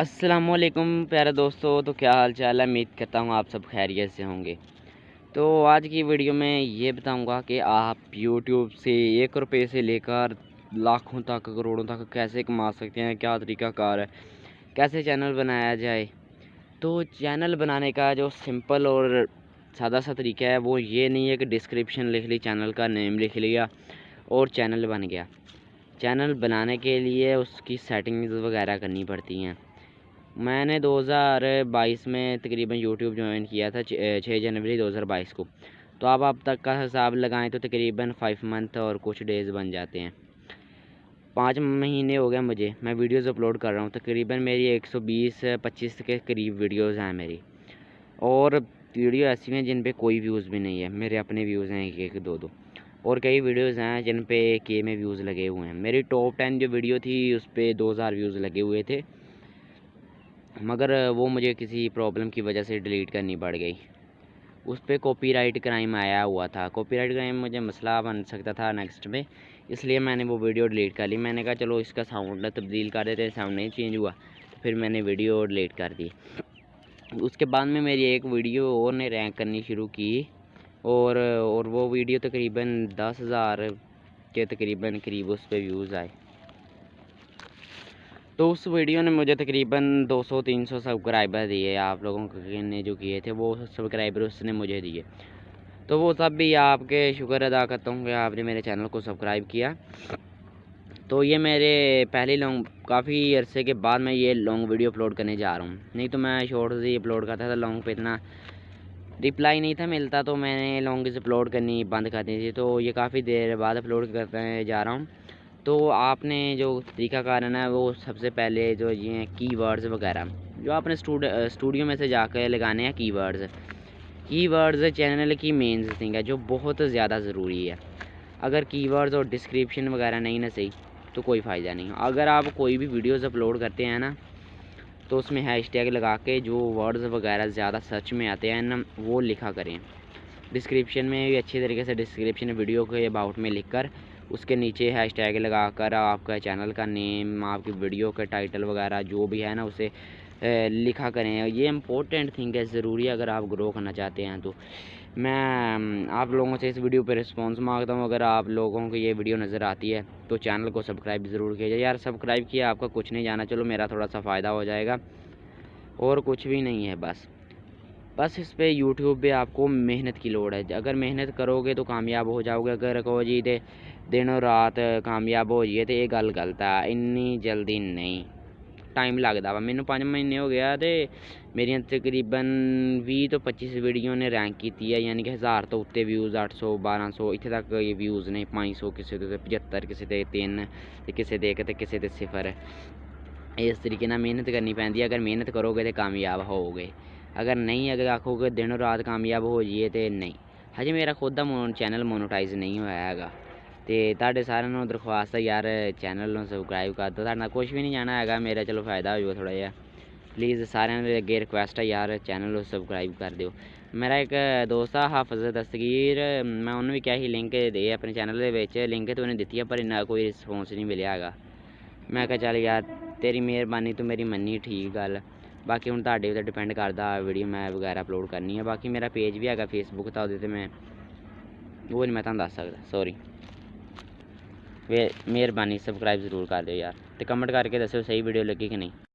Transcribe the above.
السلام علیکم پیارے دوستو، تو کیا حال چال ہے؟ امید کرتا ہوں آپ سب خیریت سے ہوں گے۔ تو آج کی ویڈیو میں یہ بتاؤں گا کہ آپ یوٹیوب سے ایک روپے سے لے کر لاکھوں تک، کروڑوں تک کیسے کما سکتے ہیں؟ کیا طریقہ کار ہے؟ کیسے چینل بنایا جائے؟ تو چینل بنانے کا جو سمپل اور سادہ سا طریقہ ہے، وہ یہ نہیں ہے کہ ڈسکرپشن لکھ لی، چینل کا نیم لکھ لیا اور چینل بن گیا۔ چینل بنانے کے لیے اس کی سیٹنگز وغیرہ کرنی پڑتی ہیں۔ میں نے دو ہزار بائیس میں تقریباً یوٹیوب جوائن کیا تھا، چھ جنوری دو ہزار بائیس کو۔ تو آپ اب تک کا حساب لگائیں تو تقریباً فائیو منتھ اور کچھ ڈیز بن جاتے ہیں۔ پانچ مہینے ہو گئے مجھے، میں ویڈیوز اپلوڈ کر رہا ہوں۔ تقریباً میری ایک سو بیس، پچیس کے قریب ویڈیوز ہیں میری۔ اور ویڈیو ایسی ہیں جن پہ کوئی ویوز بھی نہیں ہے۔ میرے اپنے ویوز ہیں ایک ایک، دو دو۔ اور کئی ویڈیوز ہیں جن پہ کے میں ویوز لگے ہوئے ہیں۔ میری ٹاپ ٹین جو ویڈیو تھی، اس پہ دو ہزار ویوز لگے ہوئے تھے۔ مگر وہ مجھے کسی پرابلم کی وجہ سے ڈیلیٹ کرنی پڑ گئی۔ اس پہ کاپی رائٹ کرائم آیا ہوا تھا۔ کاپی رائٹ کرائم مجھے مسئلہ بن سکتا تھا نیکسٹ میں، اس لیے میں نے وہ ویڈیو ڈیلیٹ کر لی۔ میں نے کہا چلو اس کا ساؤنڈ تبدیل کر دیتے ساؤنڈ نہیں چینج ہوا۔ تو پھر میں نے ویڈیو ڈیلیٹ کر دی۔ اس کے بعد میں میری ایک ویڈیو اور نے رینک کرنی شروع کی اور اور وہ ویڈیو تقریباً دس ہزار کے تقریباً قریب اس پہ ویوز آئے۔ تو اس ویڈیو نے مجھے تقریباً دو سو، تین سو سبسکرائبر دیے آپ لوگوں نے جو کیے تھے، وہ سبسکرائبر اس نے مجھے دیے۔ تو وہ سب بھی آپ کے شکر ادا کرتا ہوں کہ آپ نے میرے چینل کو سبسکرائب کیا۔ تو یہ میرے پہلی لانگ کافی عرصے کے بعد میں یہ لانگ ویڈیو اپلوڈ کرنے جا رہا ہوں۔ نہیں تو میں شارٹز ہی اپلوڈ کرتا تھا لانگ پہ اتنا رپلائی نہیں تھا، ملتا تو میں نے لانگز اپلوڈ کرنی بند کر دی تھی۔ تو یہ کافی دیر بعد اپلوڈ کرتے جا رہا ہوں۔ تو آپ نے جو طریقہ کار ہے نا، وہ سب سے پہلے جو یہ ہیں کی ورڈز وغیرہ، جو آپ نے اسٹوڈیو میں سے جا کے لگانے ہیں کی ورڈز کی ورڈز چینل کی مین تھنگ ہے، جو بہت زیادہ ضروری ہے۔ اگر کی ورڈز اور ڈسکرپشن وغیرہ نہیں نا صحیح، تو کوئی فائدہ نہیں۔ اگر آپ کوئی بھی ویڈیوز اپلوڈ کرتے ہیں نا، تو اس میں ہیش ٹیگ لگا کے جو ورڈز وغیرہ زیادہ سرچ میں آتے ہیں نا، وہ لکھا کریں۔ ڈسکرپشن میں بھی اچھی طریقے سے ڈسکرپشن ویڈیو کے اباؤٹ میں لکھ کر اس کے نیچے ہیش ٹیگ لگا کر آپ کا چینل کا نیم آپ کی ویڈیو کا ٹائٹل وغیرہ جو بھی ہے نا، اسے لکھا کریں۔ یہ امپورٹنٹ تھنگ ہے، ضروری ہے اگر آپ گرو کرنا چاہتے ہیں تو۔ میں آپ لوگوں سے اس ویڈیو پہ رسپانس مانگتا ہوں۔ اگر آپ لوگوں کو یہ ویڈیو نظر آتی ہے تو چینل کو سبسکرائب ضرور کیجیے۔ یار سبسکرائب کیا، آپ کا کچھ نہیں جانا۔ چلو، میرا تھوڑا سا فائدہ ہو جائے گا۔ اور کچھ بھی نہیں ہے، بس۔ بس اس پہ یوٹیوب پہ آپ کو محنت کی لوڑ ہے۔ اگر محنت کرو گے تو کامیاب ہو جاؤ گے۔ اگر کہو جی دے دن و رات کامیاب ہو جائیے تو یہ گل غلط ہے۔ اینی جلدی نہیں۔ ٹائم لگتا وا۔ مینوں پانچ مہینے ہو گیا تو میری تقریباً بھی تو پچیس ویڈیو نے رینک کی ہے۔ یعنی کہ ہزار تو اتنے ویوز، اٹھ سو، بارہ سو۔ اتنے تک یہ ویوز نے پانچ سو کسی کے پچہتر کسی کے تین کسی کے ایک تو کسی کے صفر۔ اس طریقے محنت کرنی پی اگر محنت کرو گے تو کامیاب ہو گے۔ اگر نہیں، اگر آکھو گے دن رات کامیاب ہو جائیے تو نہیں۔ ہجے میرا خود کا چینل مونوٹائز نہیں ہوا ہے تو تھے سارے درخواست ہے یار چینل سبسکرائب کر دو۔ تھوڑا کچھ بھی نہیں جانا ہے میرا چلو فائدہ ہو جائے تھوڑا جہا۔ پلیز سارے اگے ریکویسٹ ہے یار چینل سبسکرائب کر دیو۔ میرا ایک دوست ہے حافظ دستگیر، میں انہوں بھی کیا ہی لنک دے اپنے چینل کے لنک تو انہیں دیتی ہے، پر انہیں کوئی رسپونس نہیں ملیا ہے میں کہا چل یار، تیری مہربانی تو میری منی ٹھیک گل باقی ہوں تے ڈپینڈ کرتا ویڈیو میں وغیرہ اپلوڈ کرنی ہے باقی میرا پیج بھی ہے فیس بک تو وہ میں وہ نہیں میں تمہیں دس سکتا سوری مہربانی سبسکرائب ضرور کر دو یار تو کمنٹ کر کے دسو صحیح ویڈیو لگی کہ نہیں